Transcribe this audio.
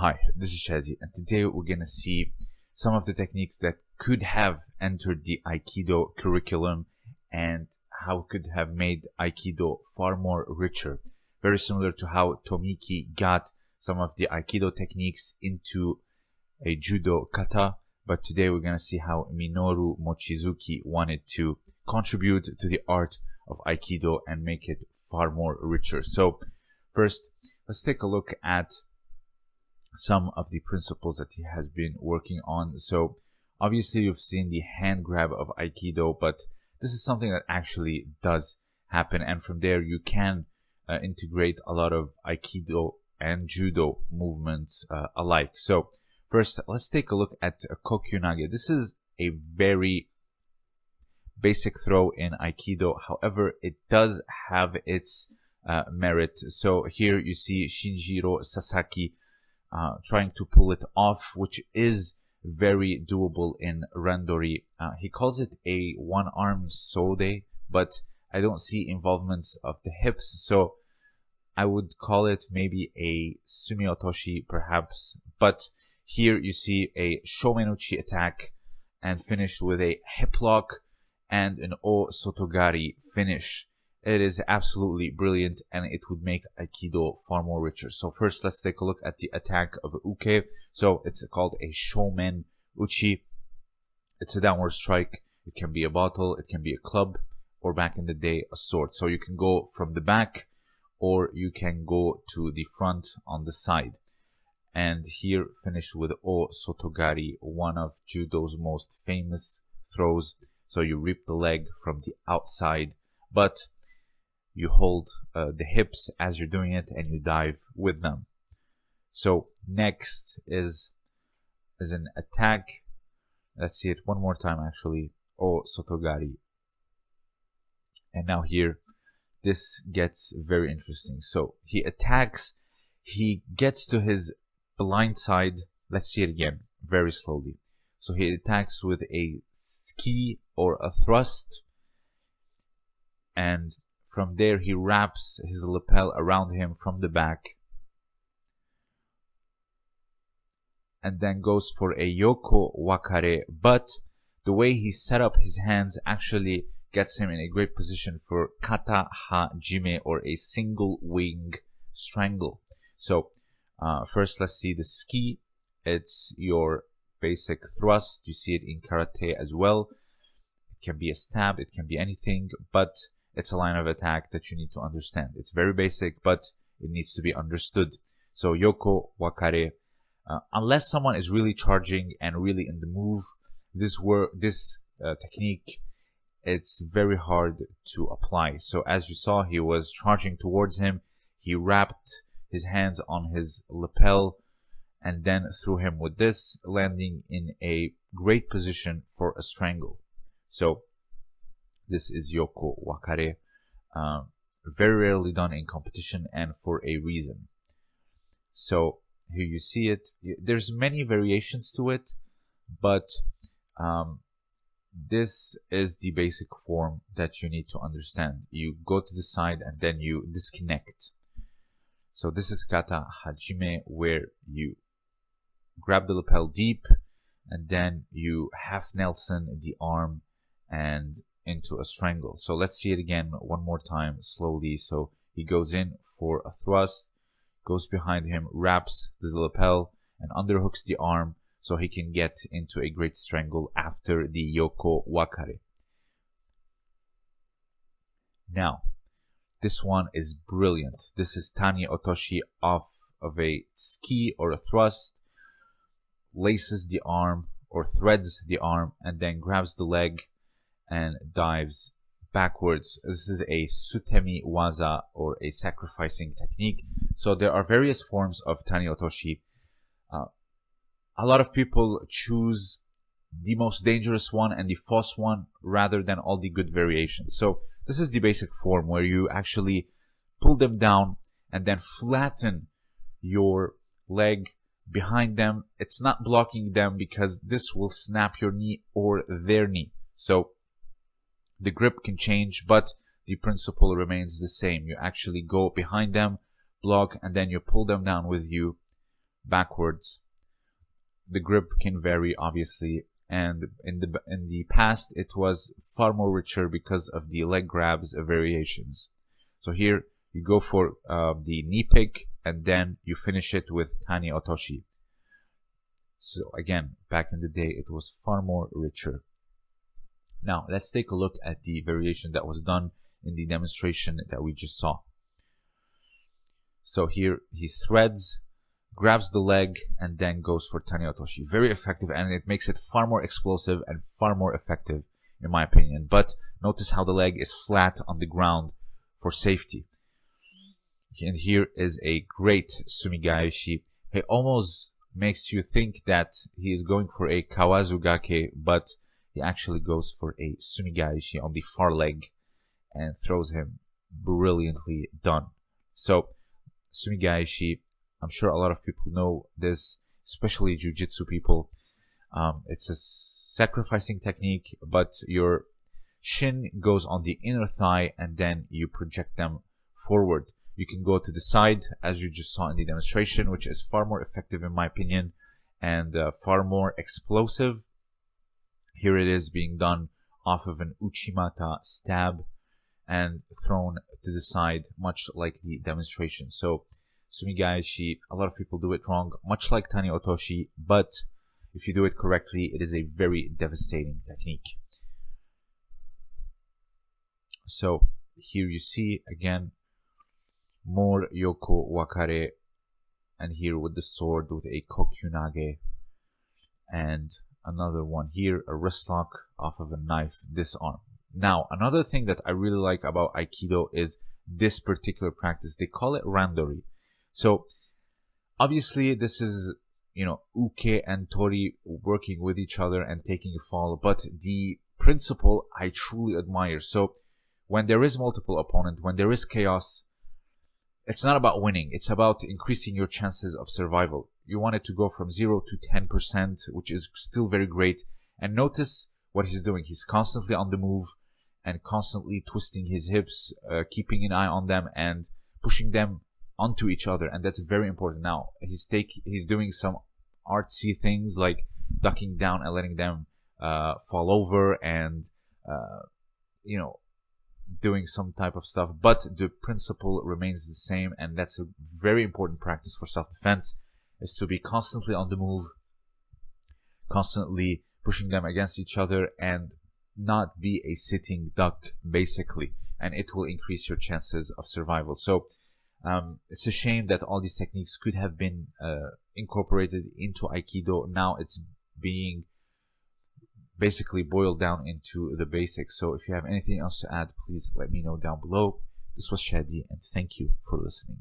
Hi, this is Shadi, and today we're gonna see some of the techniques that could have entered the Aikido curriculum and how could have made Aikido far more richer. Very similar to how Tomiki got some of the Aikido techniques into a Judo kata, but today we're gonna see how Minoru Mochizuki wanted to contribute to the art of Aikido and make it far more richer. So first, let's take a look at some of the principles that he has been working on. So obviously you've seen the hand grab of Aikido, but this is something that actually does happen. And from there you can uh, integrate a lot of Aikido and Judo movements uh, alike. So first, let's take a look at Kokyunage. This is a very basic throw in Aikido. However, it does have its uh, merit. So here you see Shinjiro Sasaki uh, trying to pull it off, which is very doable in Randori. Uh, he calls it a one-arm sode, but I don't see involvements of the hips, so I would call it maybe a sumiotoshi perhaps. But here you see a shomenuchi attack and finish with a hip lock and an o sotogari finish. It is absolutely brilliant and it would make Aikido far more richer. So first, let's take a look at the attack of Uke. So it's called a Shomen Uchi. It's a downward strike. It can be a bottle, it can be a club, or back in the day, a sword. So you can go from the back or you can go to the front on the side. And here finish with O Sotogari, one of Judo's most famous throws. So you rip the leg from the outside, but you hold uh, the hips as you're doing it and you dive with them. So next is is an attack. Let's see it one more time actually. Oh Sotogari. And now here this gets very interesting. So he attacks, he gets to his blind side. Let's see it again very slowly. So he attacks with a tsuki or a thrust and from there, he wraps his lapel around him from the back and then goes for a yoko wakare. But the way he set up his hands actually gets him in a great position for kata hajime or a single wing strangle. So uh, first, let's see the tsuki. It's your basic thrust. You see it in karate as well. It can be a stab. It can be anything, but it's a line of attack that you need to understand. It's very basic, but it needs to be understood. So Yoko Wakare, uh, unless someone is really charging and really in the move, this work, this uh, technique, it's very hard to apply. So as you saw, he was charging towards him. He wrapped his hands on his lapel and then threw him with this, landing in a great position for a strangle. So this is Yoko Wakare. Uh, very rarely done in competition and for a reason. So here you see it. There's many variations to it, but um, this is the basic form that you need to understand. You go to the side and then you disconnect. So this is kata hajime where you grab the lapel deep and then you half Nelson the arm and into a strangle. So let's see it again one more time slowly. So he goes in for a thrust, goes behind him, wraps the lapel, and underhooks the arm so he can get into a great strangle after the Yoko Wakare. Now, this one is brilliant. This is Tani Otoshi off of a tsuki or a thrust, laces the arm or threads the arm, and then grabs the leg and dives backwards. This is a sutemi waza or a sacrificing technique. So there are various forms of tani otoshi. Uh, a lot of people choose the most dangerous one and the false one rather than all the good variations. So this is the basic form where you actually pull them down and then flatten your leg behind them. It's not blocking them because this will snap your knee or their knee. So the grip can change, but the principle remains the same. You actually go behind them, block, and then you pull them down with you backwards. The grip can vary, obviously, and in the in the past it was far more richer because of the leg grabs variations. So here you go for uh, the knee pick and then you finish it with tani otoshi. So again, back in the day, it was far more richer. Now, let's take a look at the variation that was done in the demonstration that we just saw. So here he threads, grabs the leg, and then goes for Tani Otoshi. Very effective, and it makes it far more explosive and far more effective, in my opinion. But notice how the leg is flat on the ground for safety. And here is a great Sumigaeshi. He almost makes you think that he is going for a Kawazugake, but he actually goes for a Sumigaeshi on the far leg and throws him brilliantly done. So, Sumigaeshi, I'm sure a lot of people know this, especially Jiu-Jitsu people. Um, it's a sacrificing technique, but your shin goes on the inner thigh and then you project them forward. You can go to the side, as you just saw in the demonstration, which is far more effective in my opinion and uh, far more explosive. Here it is being done off of an Uchimata stab and thrown to the side, much like the demonstration. So, Sumigaeshi, a lot of people do it wrong, much like Tani Otoshi, but if you do it correctly, it is a very devastating technique. So, here you see again more Yoko Wakare, and here with the sword with a Kokyunage, and another one here, a wrist lock off of a knife, disarm. Now, another thing that I really like about Aikido is this particular practice. They call it randori. So, obviously, this is, you know, uke and tori working with each other and taking a fall, but the principle I truly admire. So, when there is multiple opponent, when there is chaos, it's not about winning. It's about increasing your chances of survival. You want it to go from zero to 10%, which is still very great. And notice what he's doing. He's constantly on the move and constantly twisting his hips, uh, keeping an eye on them and pushing them onto each other. And that's very important. Now he's take, he's doing some artsy things like ducking down and letting them, uh, fall over and, uh, you know, doing some type of stuff, but the principle remains the same, and that's a very important practice for self-defense, is to be constantly on the move, constantly pushing them against each other, and not be a sitting duck, basically, and it will increase your chances of survival. So, um, it's a shame that all these techniques could have been uh, incorporated into Aikido. Now it's being basically boiled down into the basics. So if you have anything else to add, please let me know down below. This was Shadi and thank you for listening.